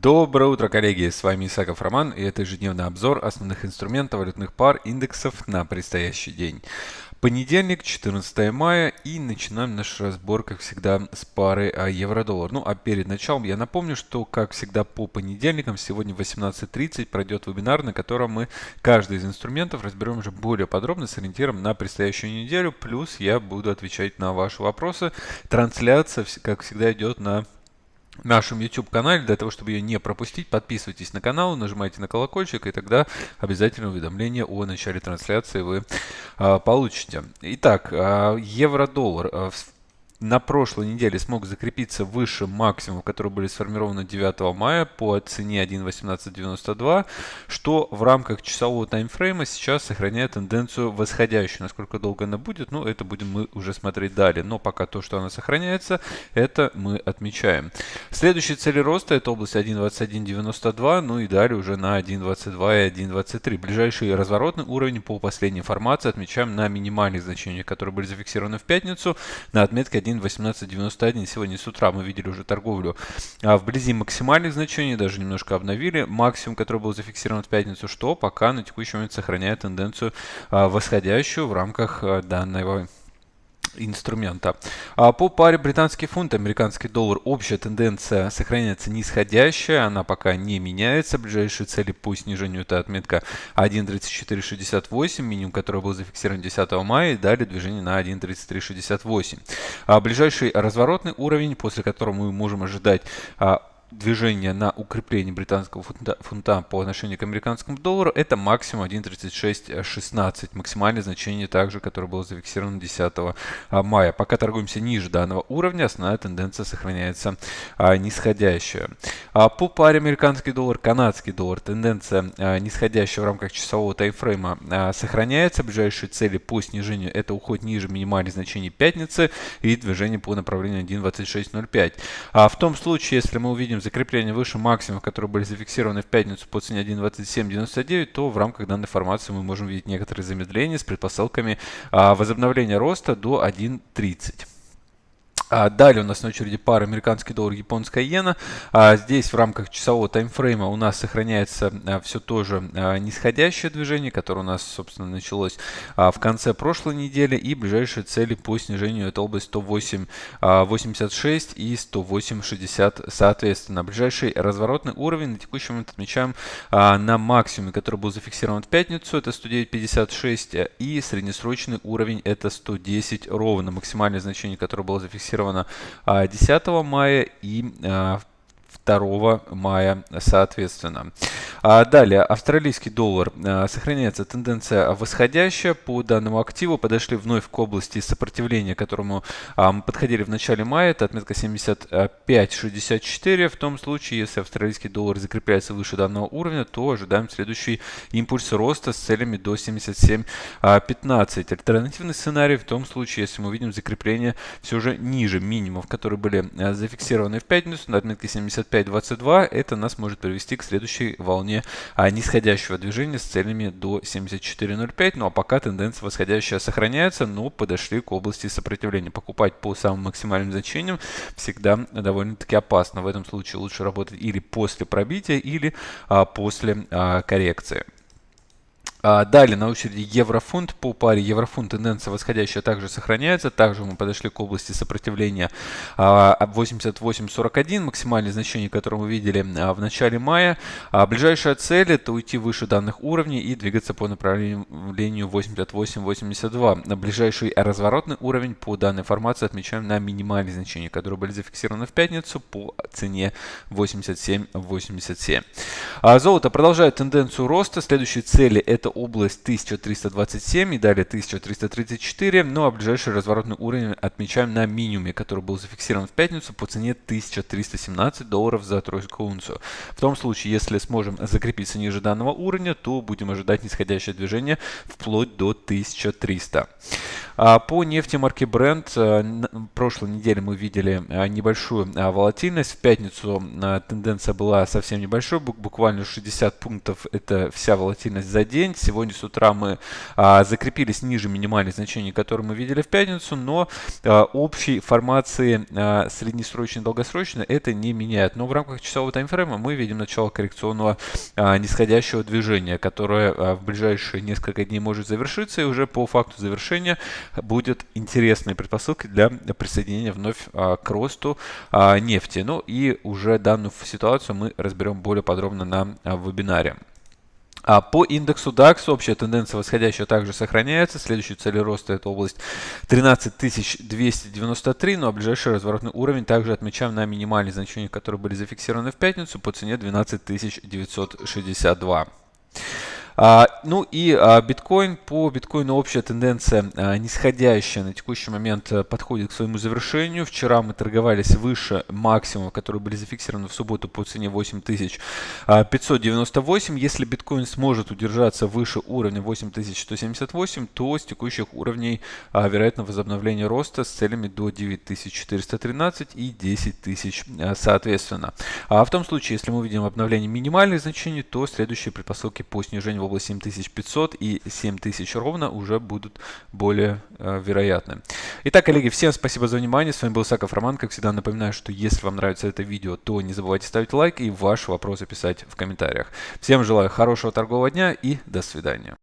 Доброе утро, коллеги! С вами Исаков Роман, и это ежедневный обзор основных инструментов валютных пар индексов на предстоящий день. Понедельник, 14 мая, и начинаем наш разбор, как всегда, с пары а, евро-доллар. Ну, а перед началом я напомню, что, как всегда, по понедельникам, сегодня в 18.30 пройдет вебинар, на котором мы каждый из инструментов разберем уже более подробно с ориентиром на предстоящую неделю. Плюс я буду отвечать на ваши вопросы. Трансляция, как всегда, идет на нашем YouTube-канале. Для того, чтобы ее не пропустить, подписывайтесь на канал, нажимайте на колокольчик, и тогда обязательно уведомление о начале трансляции вы а, получите. Итак, а, евро-доллар. А, на прошлой неделе смог закрепиться выше максимумов, которые были сформированы 9 мая по цене 1.1892, что в рамках часового таймфрейма сейчас сохраняет тенденцию восходящую. Насколько долго она будет, ну это будем мы уже смотреть далее. Но пока то, что она сохраняется, это мы отмечаем. Следующие цели роста это область 1.2192, ну и далее уже на 1.22 и 1.23. Ближайший разворотный уровень по последней информации отмечаем на минимальных значениях, которые были зафиксированы в пятницу на отметке 1.1891. Сегодня с утра мы видели уже торговлю а, вблизи максимальных значений, даже немножко обновили максимум, который был зафиксирован в пятницу, что пока на текущий момент сохраняет тенденцию а, восходящую в рамках а, данного инструмента. А по паре британский фунт, американский доллар, общая тенденция сохраняется нисходящая, она пока не меняется. Ближайшие цели по снижению это отметка 1.3468, минимум, который был зафиксирован 10 мая, и далее движение на 1.3368. А ближайший разворотный уровень, после которого мы можем ожидать а, движение на укрепление британского фунта, фунта по отношению к американскому доллару, это максимум 1.3616, максимальное значение также, которое было зафиксировано 10 а, мая. Пока торгуемся ниже данного уровня, основная тенденция сохраняется а, нисходящая. А, по паре американский доллар, канадский доллар, тенденция а, нисходящая в рамках часового таймфрейма а, сохраняется. Ближайшие цели по снижению это уход ниже минимальных значений пятницы и движение по направлению 1.2605. А, в том случае, если мы увидим видим закрепление выше максимумов, которые были зафиксированы в пятницу по цене 1.2799, то в рамках данной формации мы можем видеть некоторые замедления с предпосылками а, возобновления роста до 1.30. А далее у нас на очереди пара американский доллар, японская иена. А здесь в рамках часового таймфрейма у нас сохраняется а, все тоже а, нисходящее движение, которое у нас, собственно, началось в конце прошлой недели. И ближайшие цели по снижению это область 108.86 а, и 108.60 соответственно. Ближайший разворотный уровень на текущий момент отмечаем на максимуме, который был зафиксирован в пятницу, это 109.56 и среднесрочный уровень это 110 ровно. Максимальное значение, которое было зафиксировано зафиксировано 10 а, мая и 2 мая соответственно. А далее, австралийский доллар. А, сохраняется тенденция восходящая по данному активу. Подошли вновь к области сопротивления, к которому а, мы подходили в начале мая. Это отметка 75.64. В том случае, если австралийский доллар закрепляется выше данного уровня, то ожидаем следующий импульс роста с целями до 77.15. Альтернативный сценарий в том случае, если мы увидим закрепление все же ниже минимумов, которые были зафиксированы в пятницу на отметке 75.22, это нас может привести к следующей волне волне а, нисходящего движения с целями до 74.05. Ну а пока тенденция восходящая сохраняется, но подошли к области сопротивления. Покупать по самым максимальным значениям всегда довольно-таки опасно. В этом случае лучше работать или после пробития, или а, после а, коррекции. А, далее на очереди еврофунт. По паре еврофунт тенденция восходящая также сохраняется. Также мы подошли к области сопротивления 88.41, а, максимальное значение, которое мы видели а, в начале мая. Ближайшая цель это уйти выше данных уровней и двигаться по направлению 88.82. Ближайший разворотный уровень по данной формации отмечаем на минимальные значения, которые были зафиксированы в пятницу по цене 87.87. Золото продолжает тенденцию роста. Следующие цели это это область 1327 и далее 1334. Ну а ближайший разворотный уровень отмечаем на минимуме, который был зафиксирован в пятницу по цене 1317 долларов за тройскую унцию. В том случае, если сможем закрепиться ниже данного уровня, то будем ожидать нисходящее движение вплоть до 1300. А, по нефти марки Brent прошлой неделе мы видели небольшую волатильность. В пятницу тенденция была совсем небольшой, буквально 60 пунктов – это вся волатильность за день. Сегодня с утра мы закрепились ниже минимальных значений, которые мы видели в пятницу, но общей формации среднесрочной и долгосрочной это не меняет. Но в рамках часового таймфрейма мы видим начало коррекционного нисходящего движения, которое в ближайшие несколько дней может завершиться, и уже по факту завершения будет интересной предпосылкой для присоединения вновь а, к росту а, нефти. Ну и уже данную ситуацию мы разберем более подробно на а, вебинаре. А по индексу DAX общая тенденция восходящая также сохраняется. Следующая цель роста это область 13293, ну а ближайший разворотный уровень также отмечаем на минимальные значения, которые были зафиксированы в пятницу по цене 12962. А, ну и а, биткоин. По биткоину общая тенденция а, нисходящая на текущий момент а, подходит к своему завершению. Вчера мы торговались выше максимума, которые были зафиксированы в субботу по цене 8598. Если биткоин сможет удержаться выше уровня 8178, то с текущих уровней вероятно возобновление роста с целями до 9413 и 10 тысяч а, соответственно. А в том случае, если мы увидим обновление минимальных значений, то следующие предпосылки по снижению область 7500 и 7000 ровно уже будут более э, вероятны. Итак, коллеги, всем спасибо за внимание. С вами был Саков Роман. Как всегда, напоминаю, что если вам нравится это видео, то не забывайте ставить лайк и ваши вопросы писать в комментариях. Всем желаю хорошего торгового дня и до свидания.